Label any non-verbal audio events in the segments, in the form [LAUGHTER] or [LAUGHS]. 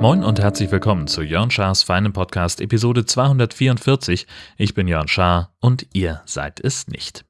Moin und herzlich willkommen zu Jörn Schars feinem Podcast Episode 244. Ich bin Jörn Schaar und ihr seid es nicht.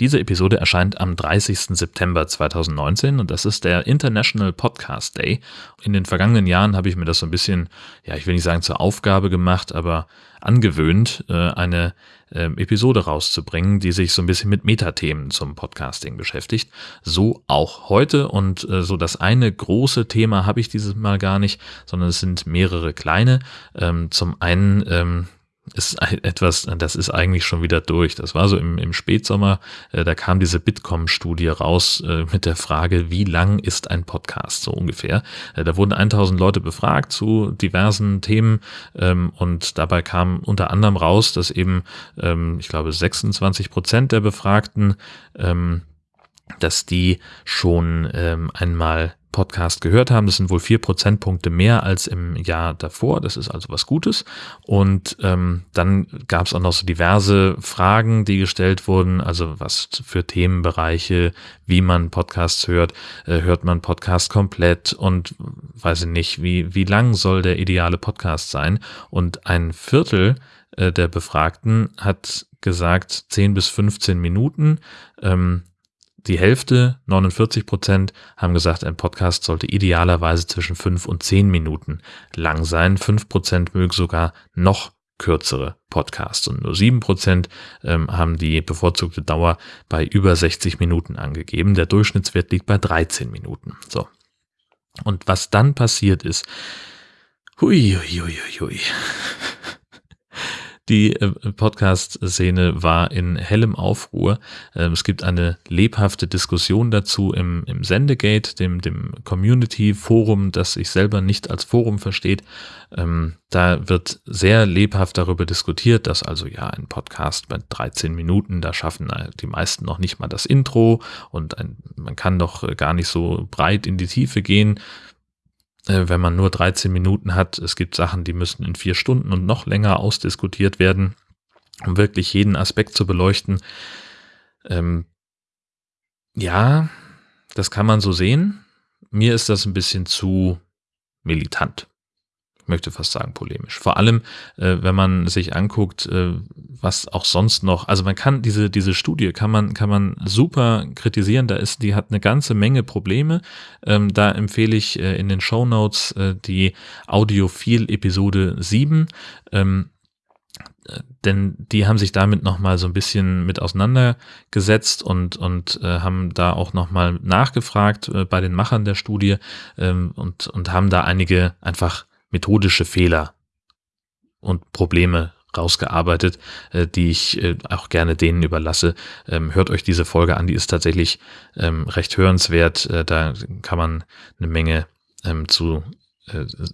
Diese Episode erscheint am 30. September 2019 und das ist der International Podcast Day. In den vergangenen Jahren habe ich mir das so ein bisschen, ja, ich will nicht sagen zur Aufgabe gemacht, aber angewöhnt, äh, eine ähm, Episode rauszubringen, die sich so ein bisschen mit Metathemen zum Podcasting beschäftigt. So auch heute und äh, so das eine große Thema habe ich dieses Mal gar nicht, sondern es sind mehrere kleine. Ähm, zum einen ähm, ist etwas, das ist eigentlich schon wieder durch. Das war so im, im Spätsommer, äh, da kam diese Bitkom-Studie raus äh, mit der Frage, wie lang ist ein Podcast, so ungefähr. Äh, da wurden 1000 Leute befragt zu diversen Themen ähm, und dabei kam unter anderem raus, dass eben, ähm, ich glaube, 26 Prozent der Befragten, ähm, dass die schon ähm, einmal Podcast gehört haben. Das sind wohl vier Prozentpunkte mehr als im Jahr davor. Das ist also was Gutes. Und ähm, dann gab es auch noch so diverse Fragen, die gestellt wurden. Also was für Themenbereiche, wie man Podcasts hört. Äh, hört man Podcast komplett und weiß ich nicht, wie, wie lang soll der ideale Podcast sein? Und ein Viertel äh, der Befragten hat gesagt 10 bis 15 Minuten. Ähm, die Hälfte, 49 Prozent, haben gesagt, ein Podcast sollte idealerweise zwischen fünf und zehn Minuten lang sein. Fünf Prozent mögen sogar noch kürzere Podcasts und nur sieben Prozent ähm, haben die bevorzugte Dauer bei über 60 Minuten angegeben. Der Durchschnittswert liegt bei 13 Minuten. So. Und was dann passiert ist, hui, hui, hui, hui. Die äh, Podcast-Szene war in hellem Aufruhr. Ähm, es gibt eine lebhafte Diskussion dazu im, im Sendegate, dem, dem Community-Forum, das sich selber nicht als Forum versteht. Ähm, da wird sehr lebhaft darüber diskutiert, dass also ja ein Podcast bei 13 Minuten, da schaffen die meisten noch nicht mal das Intro und ein, man kann doch äh, gar nicht so breit in die Tiefe gehen. Äh, wenn man nur 13 Minuten hat. Es gibt Sachen, die müssen in vier Stunden und noch länger ausdiskutiert werden, um wirklich jeden Aspekt zu beleuchten. Ähm, ja, das kann man so sehen. Mir ist das ein bisschen zu militant möchte fast sagen polemisch. Vor allem, äh, wenn man sich anguckt, äh, was auch sonst noch, also man kann diese, diese Studie kann man, kann man super kritisieren, da ist, die hat eine ganze Menge Probleme. Ähm, da empfehle ich äh, in den Show Notes äh, die Audiophil Episode 7. Ähm, denn die haben sich damit nochmal so ein bisschen mit auseinandergesetzt und, und äh, haben da auch nochmal nachgefragt äh, bei den Machern der Studie ähm, und, und haben da einige einfach methodische Fehler und Probleme rausgearbeitet, äh, die ich äh, auch gerne denen überlasse. Ähm, hört euch diese Folge an, die ist tatsächlich ähm, recht hörenswert. Äh, da kann man eine Menge ähm, zu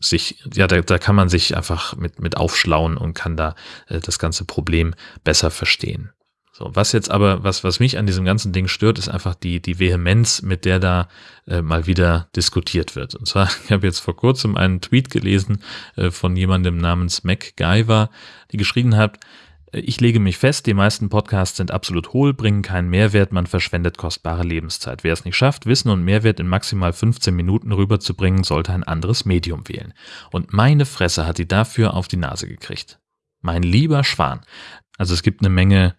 sich, ja, da, da kann man sich einfach mit, mit aufschlauen und kann da das ganze Problem besser verstehen. So, was jetzt aber, was, was mich an diesem ganzen Ding stört, ist einfach die, die Vehemenz, mit der da äh, mal wieder diskutiert wird. Und zwar, [LAUGHS] ich habe jetzt vor kurzem einen Tweet gelesen äh, von jemandem namens MacGyver, die geschrieben hat, äh, ich lege mich fest, die meisten Podcasts sind absolut hohl, bringen keinen Mehrwert, man verschwendet kostbare Lebenszeit. Wer es nicht schafft, Wissen und Mehrwert in maximal 15 Minuten rüberzubringen, sollte ein anderes Medium wählen. Und meine Fresse hat die dafür auf die Nase gekriegt. Mein lieber Schwan. Also es gibt eine Menge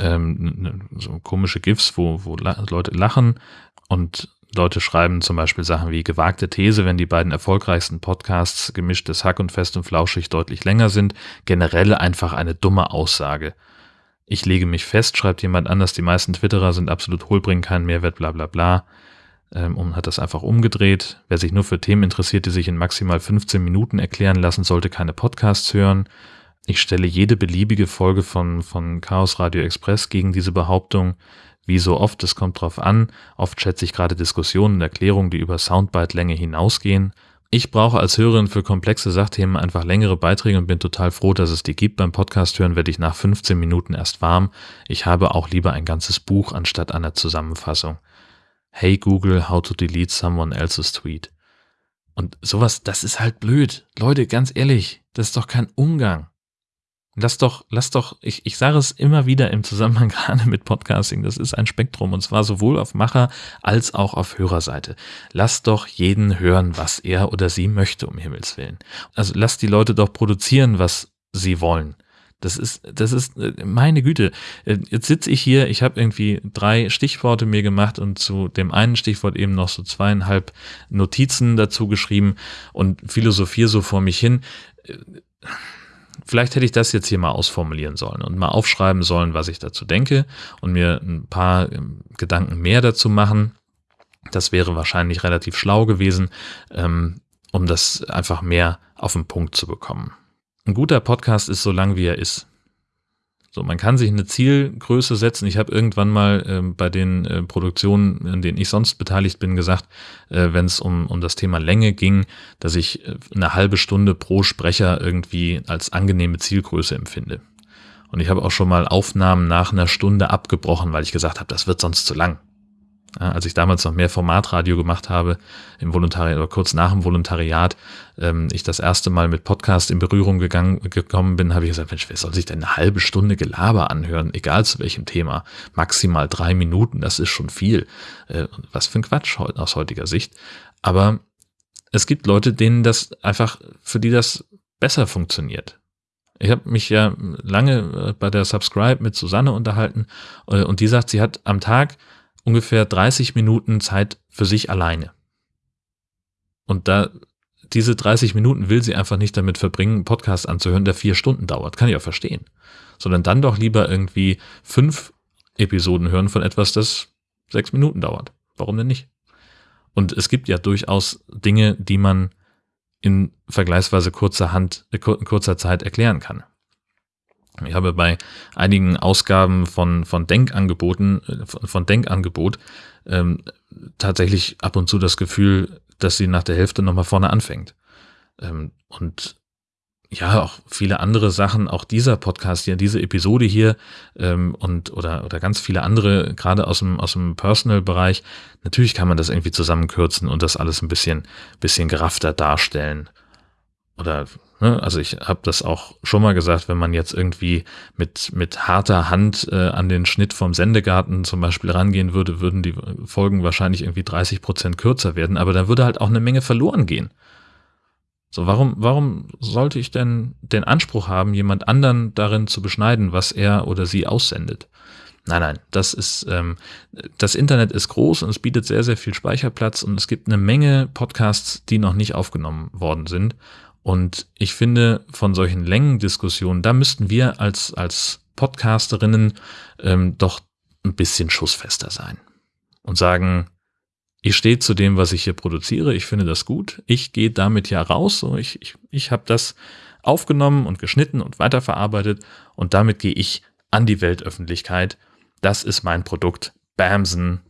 ähm, so komische GIFs, wo, wo Leute lachen und Leute schreiben zum Beispiel Sachen wie gewagte These, wenn die beiden erfolgreichsten Podcasts gemischtes Hack und fest und flauschig deutlich länger sind. Generell einfach eine dumme Aussage. Ich lege mich fest, schreibt jemand anders, die meisten Twitterer sind absolut hohl, bringen keinen Mehrwert, bla bla bla. Ähm, und hat das einfach umgedreht. Wer sich nur für Themen interessiert, die sich in maximal 15 Minuten erklären lassen, sollte keine Podcasts hören. Ich stelle jede beliebige Folge von, von Chaos Radio Express gegen diese Behauptung. Wie so oft, es kommt drauf an. Oft schätze ich gerade Diskussionen und Erklärungen, die über Soundbite-Länge hinausgehen. Ich brauche als Hörerin für komplexe Sachthemen einfach längere Beiträge und bin total froh, dass es die gibt. Beim Podcast hören werde ich nach 15 Minuten erst warm. Ich habe auch lieber ein ganzes Buch anstatt einer Zusammenfassung. Hey Google, how to delete someone else's tweet. Und sowas, das ist halt blöd. Leute, ganz ehrlich, das ist doch kein Umgang. Lass doch, lass doch, ich, ich sage es immer wieder im Zusammenhang [LAUGHS] gerade mit Podcasting, das ist ein Spektrum und zwar sowohl auf Macher als auch auf Hörerseite. Lass doch jeden hören, was er oder sie möchte, um Himmels Willen. Also lass die Leute doch produzieren, was sie wollen. Das ist, das ist äh, meine Güte. Äh, jetzt sitze ich hier, ich habe irgendwie drei Stichworte mir gemacht und zu dem einen Stichwort eben noch so zweieinhalb Notizen dazu geschrieben und philosophiere so vor mich hin. Vielleicht hätte ich das jetzt hier mal ausformulieren sollen und mal aufschreiben sollen, was ich dazu denke und mir ein paar ähm, Gedanken mehr dazu machen. Das wäre wahrscheinlich relativ schlau gewesen, ähm, um das einfach mehr auf den Punkt zu bekommen. Ein guter Podcast ist so lang, wie er ist. So, man kann sich eine Zielgröße setzen. Ich habe irgendwann mal äh, bei den äh, Produktionen, in denen ich sonst beteiligt bin, gesagt, äh, wenn es um, um das Thema Länge ging, dass ich äh, eine halbe Stunde pro Sprecher irgendwie als angenehme Zielgröße empfinde. Und ich habe auch schon mal Aufnahmen nach einer Stunde abgebrochen, weil ich gesagt habe, das wird sonst zu lang. Als ich damals noch mehr Formatradio gemacht habe, im Volontariat oder kurz nach dem Volontariat, ähm, ich das erste Mal mit Podcast in Berührung gegangen, gekommen bin, habe ich gesagt, Mensch, wer soll sich denn eine halbe Stunde Gelaber anhören, egal zu welchem Thema? Maximal drei Minuten, das ist schon viel. Äh, was für ein Quatsch aus heutiger Sicht. Aber es gibt Leute, denen das einfach, für die das besser funktioniert. Ich habe mich ja lange äh, bei der Subscribe mit Susanne unterhalten äh, und die sagt, sie hat am Tag ungefähr 30 Minuten Zeit für sich alleine. Und da diese 30 Minuten will sie einfach nicht damit verbringen, einen Podcast anzuhören, der vier Stunden dauert. Kann ich auch verstehen. Sondern dann doch lieber irgendwie fünf Episoden hören von etwas, das sechs Minuten dauert. Warum denn nicht? Und es gibt ja durchaus Dinge, die man in vergleichsweise kurzer Hand, äh, kurzer Zeit erklären kann. Ich habe bei einigen Ausgaben von, von Denkangeboten, äh, von Denkangebot, ähm, tatsächlich ab und zu das Gefühl, dass sie nach der Hälfte nochmal vorne anfängt. Ähm, und ja, auch viele andere Sachen, auch dieser Podcast hier, diese Episode hier ähm, und oder, oder ganz viele andere, gerade aus dem, aus dem Personal-Bereich, natürlich kann man das irgendwie zusammenkürzen und das alles ein bisschen, bisschen geraffter darstellen. Oder Ne? Also ich habe das auch schon mal gesagt, wenn man jetzt irgendwie mit, mit harter Hand äh, an den Schnitt vom Sendegarten zum Beispiel rangehen würde, würden die Folgen wahrscheinlich irgendwie 30 Prozent kürzer werden, aber da würde halt auch eine Menge verloren gehen. So, warum, warum sollte ich denn den Anspruch haben, jemand anderen darin zu beschneiden, was er oder sie aussendet? Nein, nein, das ist, ähm, das Internet ist groß und es bietet sehr, sehr viel Speicherplatz und es gibt eine Menge Podcasts, die noch nicht aufgenommen worden sind. Und ich finde, von solchen Längendiskussionen, da müssten wir als, als Podcasterinnen ähm, doch ein bisschen schussfester sein und sagen, ich stehe zu dem, was ich hier produziere, ich finde das gut, ich gehe damit ja raus, so ich, ich, ich habe das aufgenommen und geschnitten und weiterverarbeitet und damit gehe ich an die Weltöffentlichkeit. Das ist mein Produkt. Bamsen,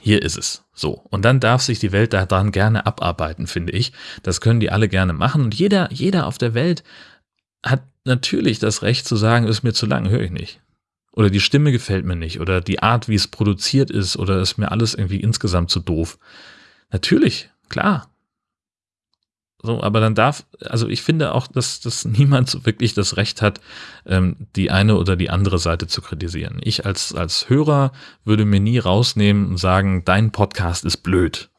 hier ist es. So. Und dann darf sich die Welt daran gerne abarbeiten, finde ich. Das können die alle gerne machen. Und jeder, jeder auf der Welt hat natürlich das Recht zu sagen, ist mir zu lang, höre ich nicht. Oder die Stimme gefällt mir nicht. Oder die Art, wie es produziert ist. Oder ist mir alles irgendwie insgesamt zu doof. Natürlich, klar. So, aber dann darf, also ich finde auch, dass, dass niemand so wirklich das Recht hat, ähm, die eine oder die andere Seite zu kritisieren. Ich als, als Hörer würde mir nie rausnehmen und sagen, dein Podcast ist blöd.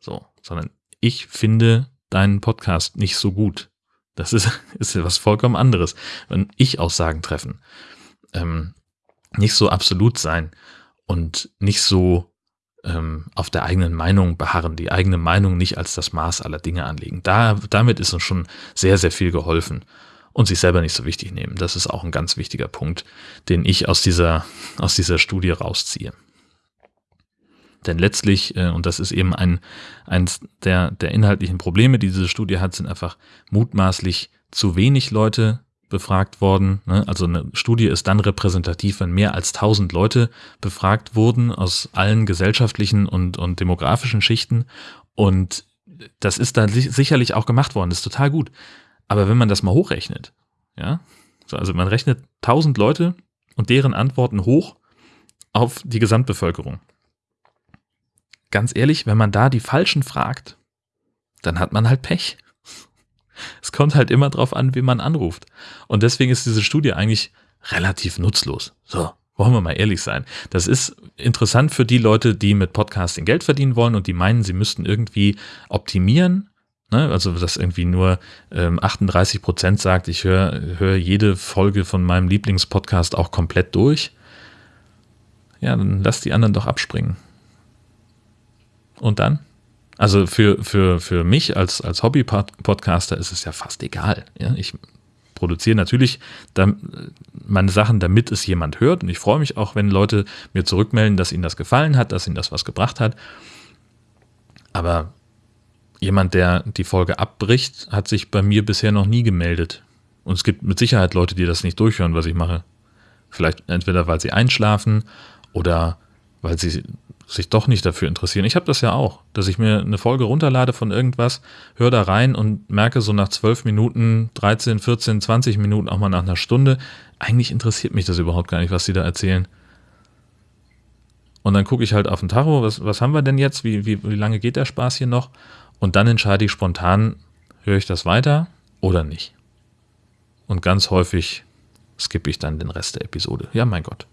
So, sondern ich finde deinen Podcast nicht so gut. Das ist, [LAUGHS] ist ja was vollkommen anderes. Wenn ich Aussagen treffen, ähm, nicht so absolut sein und nicht so ähm, auf der eigenen Meinung beharren, die eigene Meinung nicht als das Maß aller Dinge anlegen. Da, damit ist uns schon sehr, sehr viel geholfen. Und sich selber nicht so wichtig nehmen. Das ist auch ein ganz wichtiger Punkt, den ich aus dieser, aus dieser Studie rausziehe. Denn letztlich, äh, und das ist eben ein, eins der, der inhaltlichen Probleme, die diese Studie hat, sind einfach mutmaßlich zu wenig Leute befragt worden. Ne? Also eine Studie ist dann repräsentativ, wenn mehr als 1000 Leute befragt wurden aus allen gesellschaftlichen und, und demografischen Schichten. Und das ist dann sicherlich auch gemacht worden. Das ist total gut. Aber wenn man das mal hochrechnet, ja, also man rechnet 1000 Leute und deren Antworten hoch auf die Gesamtbevölkerung. Ganz ehrlich, wenn man da die Falschen fragt, dann hat man halt Pech. Es kommt halt immer drauf an, wie man anruft. Und deswegen ist diese Studie eigentlich relativ nutzlos. So, wollen wir mal ehrlich sein. Das ist interessant für die Leute, die mit Podcasting Geld verdienen wollen und die meinen, sie müssten irgendwie optimieren. Ne? Also, dass irgendwie nur ähm, 38 Prozent sagt, ich höre hör jede Folge von meinem Lieblingspodcast auch komplett durch. Ja, dann lass die anderen doch abspringen. Und dann? Also für, für, für mich als, als Hobby-Podcaster ist es ja fast egal. Ja? Ich produziere natürlich meine Sachen, damit es jemand hört. Und ich freue mich auch, wenn Leute mir zurückmelden, dass ihnen das gefallen hat, dass ihnen das was gebracht hat. Aber jemand, der die Folge abbricht, hat sich bei mir bisher noch nie gemeldet. Und es gibt mit Sicherheit Leute, die das nicht durchhören, was ich mache. Vielleicht entweder, weil sie einschlafen oder weil sie sich doch nicht dafür interessieren. Ich habe das ja auch, dass ich mir eine Folge runterlade von irgendwas, höre da rein und merke so nach 12 Minuten, 13, 14, 20 Minuten, auch mal nach einer Stunde, eigentlich interessiert mich das überhaupt gar nicht, was sie da erzählen. Und dann gucke ich halt auf den Tacho, was, was haben wir denn jetzt, wie, wie, wie lange geht der Spaß hier noch? Und dann entscheide ich spontan, höre ich das weiter oder nicht. Und ganz häufig skippe ich dann den Rest der Episode. Ja, mein Gott.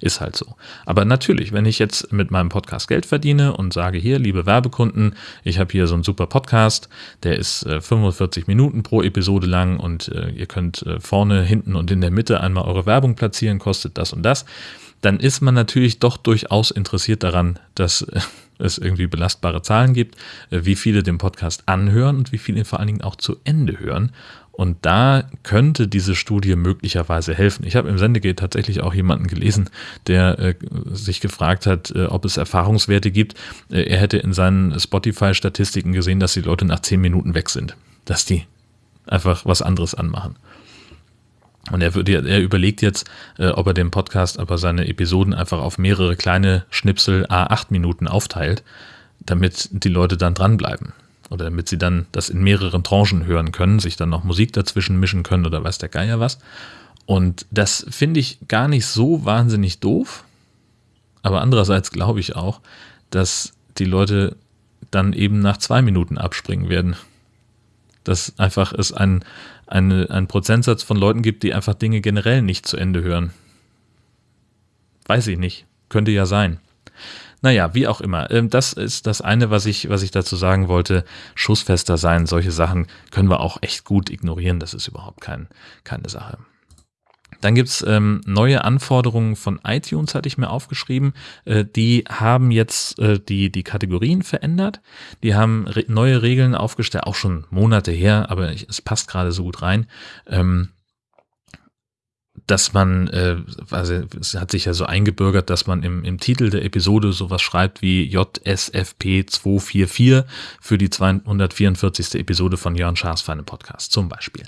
Ist halt so. Aber natürlich, wenn ich jetzt mit meinem Podcast Geld verdiene und sage hier, liebe Werbekunden, ich habe hier so einen super Podcast, der ist äh, 45 Minuten pro Episode lang und äh, ihr könnt äh, vorne, hinten und in der Mitte einmal eure Werbung platzieren, kostet das und das, dann ist man natürlich doch durchaus interessiert daran, dass äh, es irgendwie belastbare Zahlen gibt, äh, wie viele den Podcast anhören und wie viele vor allen Dingen auch zu Ende hören. Und da könnte diese Studie möglicherweise helfen. Ich habe im Sendegate tatsächlich auch jemanden gelesen, der äh, sich gefragt hat, äh, ob es Erfahrungswerte gibt. Äh, er hätte in seinen Spotify-Statistiken gesehen, dass die Leute nach zehn Minuten weg sind, dass die einfach was anderes anmachen. Und er, würde, er überlegt jetzt, äh, ob er den Podcast, aber seine Episoden einfach auf mehrere kleine Schnipsel A8 Minuten aufteilt, damit die Leute dann dranbleiben oder damit sie dann das in mehreren Tranchen hören können, sich dann noch Musik dazwischen mischen können oder weiß der Geier was. Und das finde ich gar nicht so wahnsinnig doof. Aber andererseits glaube ich auch, dass die Leute dann eben nach zwei Minuten abspringen werden. Dass einfach es ein, eine, einen Prozentsatz von Leuten gibt, die einfach Dinge generell nicht zu Ende hören. Weiß ich nicht. Könnte ja sein. Naja, wie auch immer. Ähm, das ist das eine, was ich, was ich dazu sagen wollte. Schussfester sein, solche Sachen können wir auch echt gut ignorieren. Das ist überhaupt kein, keine Sache. Dann gibt's ähm, neue Anforderungen von iTunes, hatte ich mir aufgeschrieben. Äh, die haben jetzt äh, die, die Kategorien verändert. Die haben re neue Regeln aufgestellt, auch schon Monate her, aber ich, es passt gerade so gut rein. Ähm, dass man, äh, also es hat sich ja so eingebürgert, dass man im, im Titel der Episode sowas schreibt wie JSFP 244 für die 244. Episode von Jörn Schaas Feine Podcast zum Beispiel.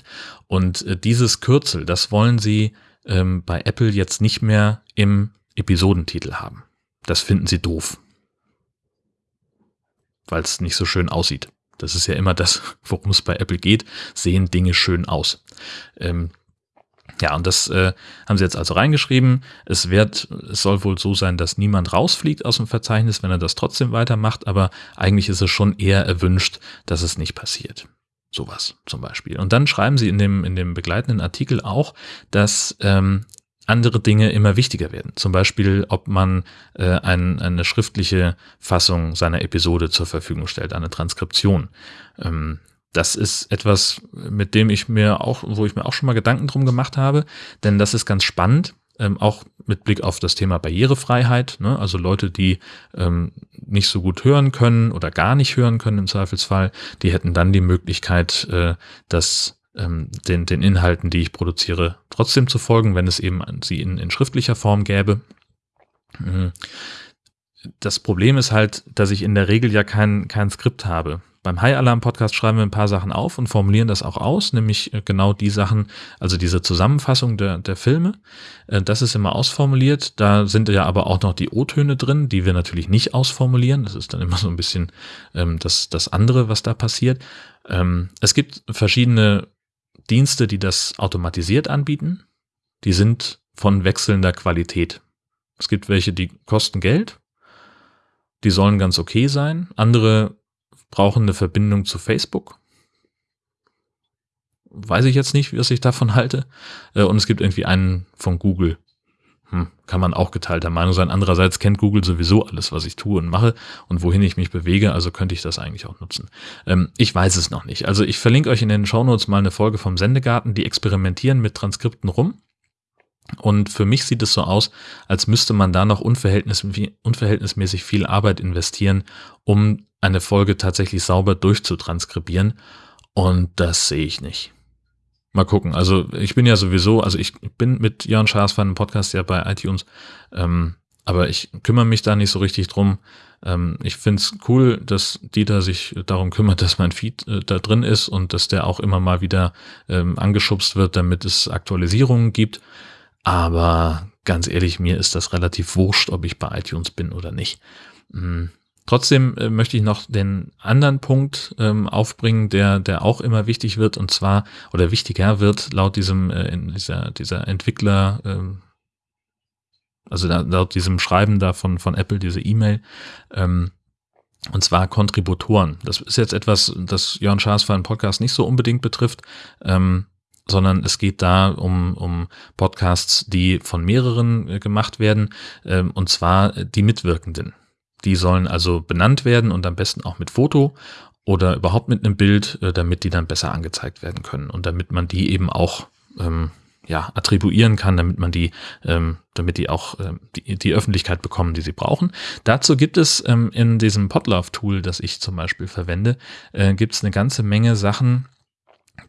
Und äh, dieses Kürzel, das wollen sie ähm, bei Apple jetzt nicht mehr im Episodentitel haben. Das finden sie doof. Weil es nicht so schön aussieht. Das ist ja immer das, [LAUGHS] worum es bei Apple geht. Sehen Dinge schön aus. Ähm, ja, und das äh, haben sie jetzt also reingeschrieben. Es wird, es soll wohl so sein, dass niemand rausfliegt aus dem Verzeichnis, wenn er das trotzdem weitermacht, aber eigentlich ist es schon eher erwünscht, dass es nicht passiert. Sowas zum Beispiel. Und dann schreiben sie in dem, in dem begleitenden Artikel auch, dass ähm, andere Dinge immer wichtiger werden. Zum Beispiel, ob man äh, ein, eine schriftliche Fassung seiner Episode zur Verfügung stellt, eine Transkription. Ähm, das ist etwas, mit dem ich mir auch, wo ich mir auch schon mal Gedanken drum gemacht habe, denn das ist ganz spannend, ähm, auch mit Blick auf das Thema Barrierefreiheit, ne? also Leute, die ähm, nicht so gut hören können oder gar nicht hören können im Zweifelsfall, die hätten dann die Möglichkeit, äh, das ähm, den, den Inhalten, die ich produziere, trotzdem zu folgen, wenn es eben sie in, in schriftlicher Form gäbe. Mhm. Das Problem ist halt, dass ich in der Regel ja kein, kein Skript habe beim High Alarm Podcast schreiben wir ein paar Sachen auf und formulieren das auch aus, nämlich äh, genau die Sachen, also diese Zusammenfassung der, der Filme. Äh, das ist immer ausformuliert. Da sind ja aber auch noch die O-Töne drin, die wir natürlich nicht ausformulieren. Das ist dann immer so ein bisschen ähm, das, das andere, was da passiert. Ähm, es gibt verschiedene Dienste, die das automatisiert anbieten. Die sind von wechselnder Qualität. Es gibt welche, die kosten Geld. Die sollen ganz okay sein. Andere brauchen eine Verbindung zu Facebook. weiß ich jetzt nicht, was ich davon halte. Äh, und es gibt irgendwie einen von Google. Hm, kann man auch geteilter Meinung sein. Andererseits kennt Google sowieso alles, was ich tue und mache und wohin ich mich bewege, also könnte ich das eigentlich auch nutzen. Ähm, ich weiß es noch nicht. Also ich verlinke euch in den Shownotes mal eine Folge vom Sendegarten, die experimentieren mit Transkripten rum. Und für mich sieht es so aus, als müsste man da noch unverhältnismäßig viel Arbeit investieren, um eine Folge tatsächlich sauber durchzutranskribieren. Und das sehe ich nicht. Mal gucken. Also ich bin ja sowieso, also ich bin mit Jörn Schaas von einem Podcast ja bei iTunes, ähm, aber ich kümmere mich da nicht so richtig drum. Ähm, ich finde es cool, dass Dieter sich darum kümmert, dass mein Feed äh, da drin ist und dass der auch immer mal wieder ähm, angeschubst wird, damit es Aktualisierungen gibt. Aber ganz ehrlich, mir ist das relativ wurscht, ob ich bei iTunes bin oder nicht. Mhm. Trotzdem äh, möchte ich noch den anderen Punkt ähm, aufbringen, der, der auch immer wichtig wird und zwar oder wichtiger wird laut diesem äh, dieser, dieser Entwickler, ähm, also da, laut diesem Schreiben da von, von Apple, diese E-Mail, ähm, und zwar Kontributoren. Das ist jetzt etwas, das Jörn Schaas für einen Podcast nicht so unbedingt betrifft, ähm, sondern es geht da um, um Podcasts, die von mehreren äh, gemacht werden, ähm, und zwar die Mitwirkenden. Die sollen also benannt werden und am besten auch mit Foto oder überhaupt mit einem Bild, äh, damit die dann besser angezeigt werden können und damit man die eben auch ähm, ja, attribuieren kann, damit man die, ähm, damit die auch ähm, die, die Öffentlichkeit bekommen, die sie brauchen. Dazu gibt es ähm, in diesem Podlove-Tool, das ich zum Beispiel verwende, äh, gibt es eine ganze Menge Sachen,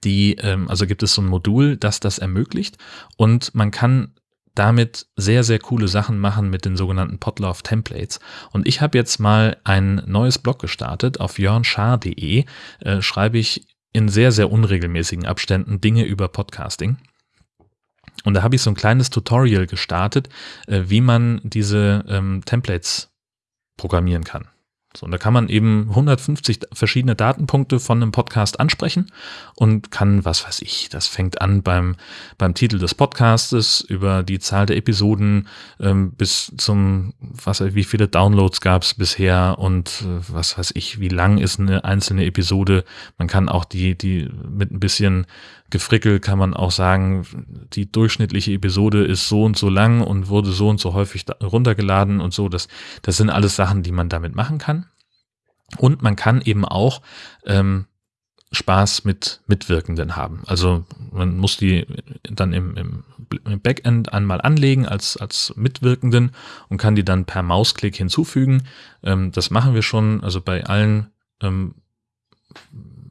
die, ähm, also gibt es so ein Modul, das das ermöglicht und man kann damit sehr, sehr coole Sachen machen mit den sogenannten Podlove Templates. Und ich habe jetzt mal ein neues Blog gestartet. Auf jörnschar.de äh, schreibe ich in sehr, sehr unregelmäßigen Abständen Dinge über Podcasting. Und da habe ich so ein kleines Tutorial gestartet, äh, wie man diese ähm, Templates programmieren kann. So, und da kann man eben 150 verschiedene Datenpunkte von einem Podcast ansprechen und kann, was weiß ich, das fängt an beim, beim Titel des Podcastes über die Zahl der Episoden ähm, bis zum, was wie viele Downloads gab es bisher und äh, was weiß ich, wie lang ist eine einzelne Episode. Man kann auch die, die mit ein bisschen Gefrickel kann man auch sagen, die durchschnittliche Episode ist so und so lang und wurde so und so häufig runtergeladen und so. Das, das sind alles Sachen, die man damit machen kann. Und man kann eben auch ähm, Spaß mit Mitwirkenden haben. Also man muss die dann im, im, Backend einmal anlegen als, als Mitwirkenden und kann die dann per Mausklick hinzufügen. Ähm, das machen wir schon, also bei allen ähm,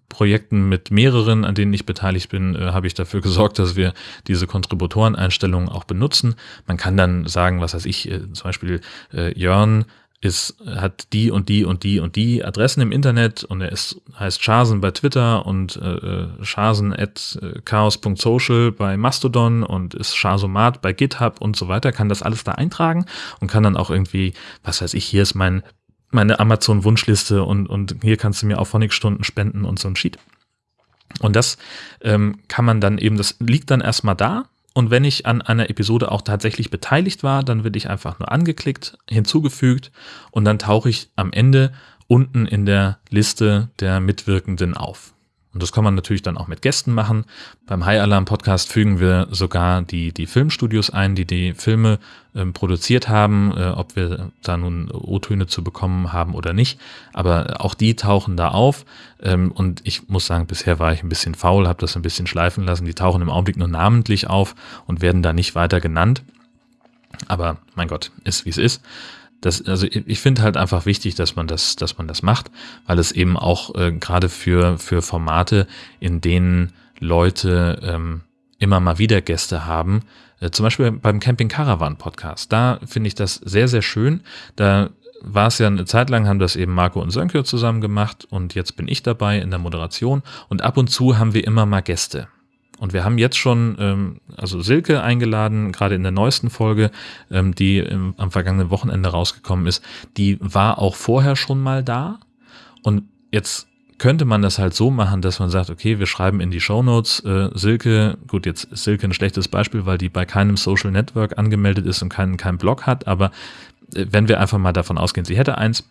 Projekten mit mehreren, an denen ich beteiligt bin, äh, habe ich dafür [LAUGHS] gesorgt, dass wir diese Kontributoreneinstellungen auch benutzen. Man kann dann sagen, was weiß ich, äh, zum Beispiel äh, Jörn ist, hat die und die und die und die Adressen im Internet und er ist, heißt Chasen bei Twitter und äh, Chasen at äh, chaos.social bei Mastodon und ist Chasomat bei GitHub und so weiter, kann das alles da eintragen und kann dann auch irgendwie, was weiß ich, hier ist mein meine Amazon-Wunschliste und, und hier kannst du mir auch Phonic-Stunden spenden und so ein Sheet. Und das ähm, kann man dann eben, das liegt dann erstmal da. Und wenn ich an einer Episode auch tatsächlich beteiligt war, dann werde ich einfach nur angeklickt, hinzugefügt und dann tauche ich am Ende unten in der Liste der Mitwirkenden auf. Und das kann man natürlich dann auch mit Gästen machen. Beim High Alarm Podcast fügen wir sogar die, die Filmstudios ein, die die Filme ähm, produziert haben, äh, ob wir da nun O-Töne zu bekommen haben oder nicht. Aber auch die tauchen da auf. Ähm, und ich muss sagen, bisher war ich ein bisschen faul, habe das ein bisschen schleifen lassen. Die tauchen im Augenblick nur namentlich auf und werden da nicht weiter genannt. Aber mein Gott, ist wie es ist das, also ich finde halt einfach wichtig, dass man das, dass man das macht, weil es eben auch äh, gerade für, für Formate, in denen Leute ähm, immer mal wieder Gäste haben, äh, zum Beispiel beim Camping Caravan Podcast, da finde ich das sehr, sehr schön. Da war es ja eine Zeit lang, haben das eben Marco und Sönke zusammen gemacht und jetzt bin ich dabei in der Moderation und ab und zu haben wir immer mal Gäste. Und wir haben jetzt schon, ähm, also Silke eingeladen, gerade in der neuesten Folge, ähm, die im, am vergangenen Wochenende rausgekommen ist. Die war auch vorher schon mal da. Und jetzt könnte man das halt so machen, dass man sagt, okay, wir schreiben in die Show Notes äh, Silke, gut, jetzt ist Silke ein schlechtes Beispiel, weil die bei keinem Social Network angemeldet ist und keinen kein Blog hat, aber äh, wenn wir einfach mal davon ausgehen, sie hätte eins,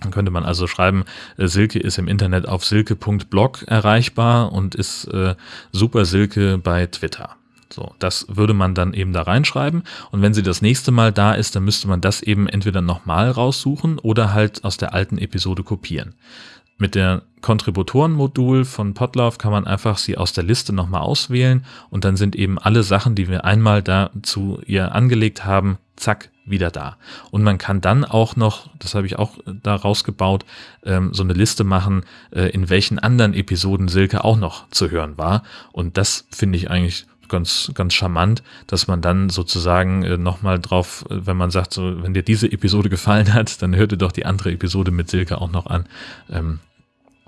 Dann könnte man also schreiben, äh, Silke ist im Internet auf silke.blog erreichbar und ist äh, Super Silke bei Twitter. So, das würde man dann eben da reinschreiben. Und wenn sie das nächste Mal da ist, dann müsste man das eben entweder nochmal raussuchen oder halt aus der alten Episode kopieren. Mit der Kontributoren-Modul von Podlove kann man einfach sie aus der Liste nochmal auswählen und dann sind eben alle Sachen, die wir einmal da zu ihr angelegt haben, zack, wieder da. Und man kann dann auch noch, das habe ich auch da rausgebaut, ähm, so eine Liste machen, äh, in welchen anderen Episoden Silke auch noch zu hören war. Und das finde ich eigentlich ganz, ganz charmant, dass man dann sozusagen äh, nochmal drauf, äh, wenn man sagt, so, wenn dir diese Episode gefallen hat, dann hör dir doch die andere Episode mit Silke auch noch an. Ähm,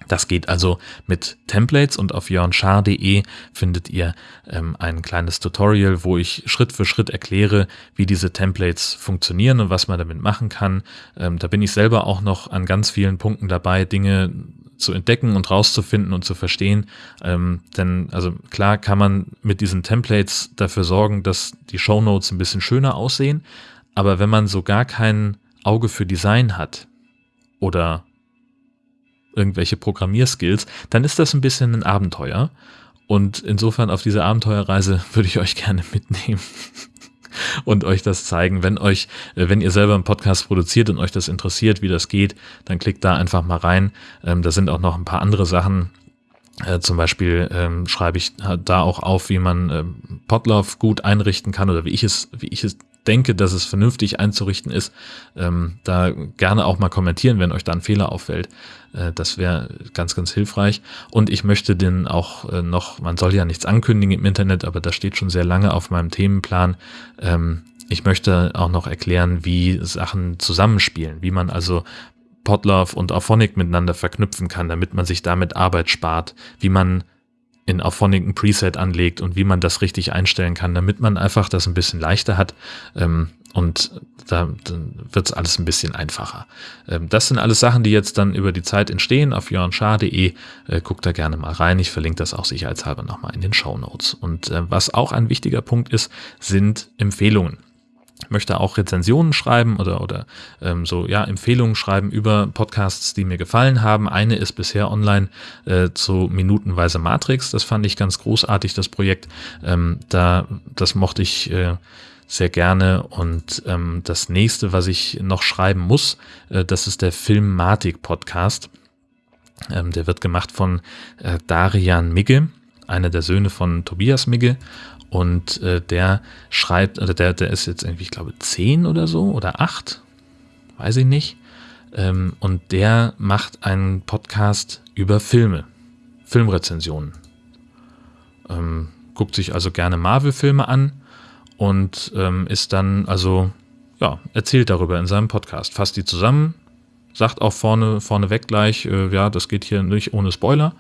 das geht also mit Templates und auf jörnschar.de findet ihr ähm, ein kleines Tutorial, wo ich Schritt für Schritt erkläre, wie diese Templates funktionieren und was man damit machen kann. Ähm, da bin ich selber auch noch an ganz vielen Punkten dabei, Dinge zu entdecken und rauszufinden und zu verstehen. Ähm, denn also klar kann man mit diesen Templates dafür sorgen, dass die Show Notes ein bisschen schöner aussehen. Aber wenn man so gar kein Auge für Design hat oder irgendwelche Programmierskills, dann ist das ein bisschen ein Abenteuer. Und insofern auf diese Abenteuerreise [LAUGHS] würde ich euch gerne mitnehmen [LAUGHS] und euch das zeigen. Wenn euch, äh, wenn ihr selber einen Podcast produziert und euch das interessiert, wie das geht, dann klickt da einfach mal rein. Ähm, da sind auch noch ein paar andere Sachen. Äh, zum Beispiel ähm, schreibe ich da auch auf, wie man ähm, Podlove gut einrichten kann oder wie ich es, wie ich es denke, dass es vernünftig einzurichten ist, ähm, da gerne auch mal kommentieren, wenn euch da ein Fehler auffällt. Äh, das wäre ganz, ganz hilfreich. Und ich möchte den auch äh, noch, man soll ja nichts ankündigen im Internet, aber das steht schon sehr lange auf meinem Themenplan. Ähm, ich möchte auch noch erklären, wie Sachen zusammenspielen, wie man also Podlove und Auphonic miteinander verknüpfen kann, damit man sich damit Arbeit spart, wie man in Auphonic ein Preset anlegt und wie man das richtig einstellen kann, damit man einfach das ein bisschen leichter hat. Ähm, und da wird es alles ein bisschen einfacher. Ähm, das sind alles Sachen, die jetzt dann über die Zeit entstehen auf jörnschar.de. Äh, guckt da gerne mal rein. Ich verlinke das auch sicherheitshalber nochmal in den Show Notes. Und äh, was auch ein wichtiger Punkt ist, sind Empfehlungen möchte auch Rezensionen schreiben oder, oder ähm, so ja Empfehlungen schreiben über Podcasts, die mir gefallen haben. Eine ist bisher online äh, zu Minutenweise Matrix. Das fand ich ganz großartig, das Projekt. Ähm, da, das mochte ich äh, sehr gerne. Und ähm, das nächste, was ich noch schreiben muss, äh, das ist der Filmatik Podcast. Ähm, der wird gemacht von äh, Darian Migge, einer der Söhne von Tobias Migge. Und äh, der schreibt, oder der, der ist jetzt irgendwie, ich glaube, zehn oder so oder acht, weiß ich nicht. Ähm, und der macht einen Podcast über Filme, Filmrezensionen. Ähm, guckt sich also gerne Marvel-Filme an und ähm, ist dann, also, ja, erzählt darüber in seinem Podcast. Fasst die zusammen, sagt auch vorne, vorneweg gleich, äh, ja, das geht hier nicht ohne Spoiler.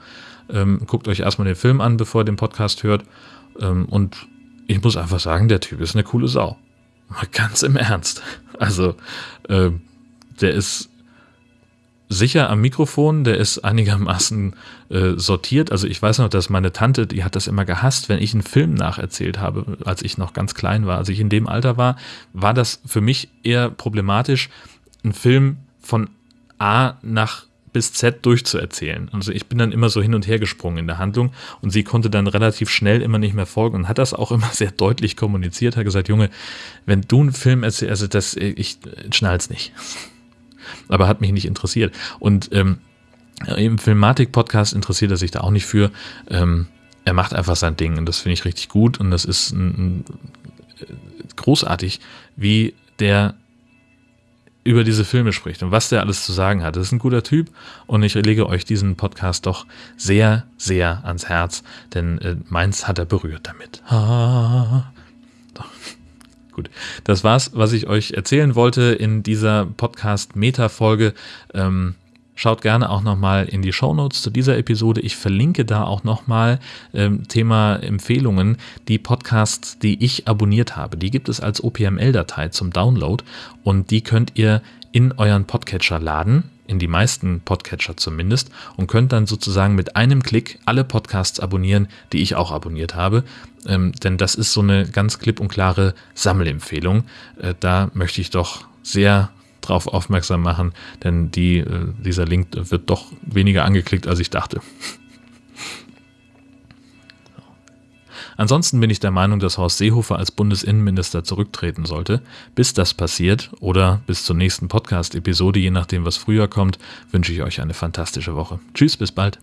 Ähm, guckt euch erstmal den Film an, bevor ihr den Podcast hört und ich muss einfach sagen, der Typ ist eine coole Sau. Mal ganz im Ernst. Also, äh, der ist sicher am Mikrofon, der ist einigermaßen äh, sortiert. Also ich weiß noch, dass meine Tante, die hat das immer gehasst, wenn ich einen Film nacherzählt habe, als ich noch ganz klein war. Als ich in dem Alter war, war das für mich eher problematisch, einen Film von A nach bis Z durchzuerzählen. Also ich bin dann immer so hin und her gesprungen in der Handlung und sie konnte dann relativ schnell immer nicht mehr folgen und hat das auch immer [LAUGHS] sehr deutlich kommuniziert, hat gesagt, Junge, wenn du einen Film erzählst, also das, ich schnall's nicht. [LAUGHS] Aber hat mich nicht interessiert. Und ähm, im Filmatik-Podcast interessiert er sich da auch nicht für. Ähm, er macht einfach sein Ding und das finde ich richtig gut und das ist ein, ein, großartig, wie der über diese Filme spricht und was der alles zu sagen hat. Das ist ein guter Typ und ich lege euch diesen Podcast doch sehr, sehr ans Herz, denn äh, meins hat er berührt damit. Ah. [LAUGHS] Gut, das war's, was ich euch erzählen wollte in dieser Podcast-Meta-Folge. Ähm, Schaut gerne auch nochmal in die Show Notes zu dieser Episode. Ich verlinke da auch nochmal ähm, Thema Empfehlungen, die Podcasts, die ich abonniert habe. Die gibt es als OPML-Datei zum Download und die könnt ihr in euren Podcatcher laden, in die meisten Podcatcher zumindest, und könnt dann sozusagen mit einem Klick alle Podcasts abonnieren, die ich auch abonniert habe. Ähm, denn das ist so eine ganz klipp und klare Sammelempfehlung. Äh, da möchte ich doch sehr darauf aufmerksam machen, denn die, äh, dieser Link wird doch weniger angeklickt, als ich dachte. Ansonsten bin ich der Meinung, dass Horst Seehofer als Bundesinnenminister zurücktreten sollte. Bis das passiert oder bis zur nächsten Podcast-Episode, je nachdem, was früher kommt, wünsche ich euch eine fantastische Woche. Tschüss, bis bald.